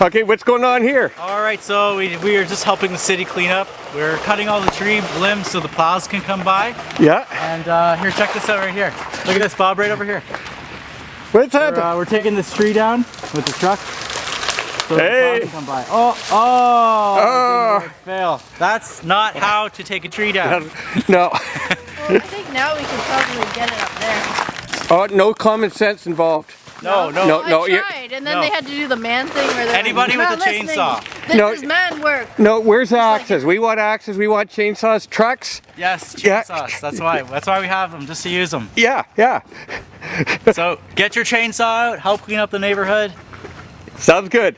Okay, what's going on here? All right, so we, we are just helping the city clean up. We're cutting all the tree limbs so the plows can come by. Yeah. And uh, here, check this out right here. Look at this, Bob, right over here. What's We're, uh, we're taking this tree down with the truck. So Hey. the plows can come by. Oh, oh, Oh. fail. That's not how to take a tree down. no. Well, I think now we can probably get it up there. Oh, no common sense involved. No, no. No, I no, you- tried, and then no. they had to do the man thing where they're Anybody like, with a chainsaw." This No. is man work. No, where's the axes? We want axes, we want chainsaws, trucks. Yes, Yeah. chainsaws. That's why. That's why we have them, just to use them. Yeah, yeah. So get your chainsaw out, help clean up the neighborhood. Sounds good.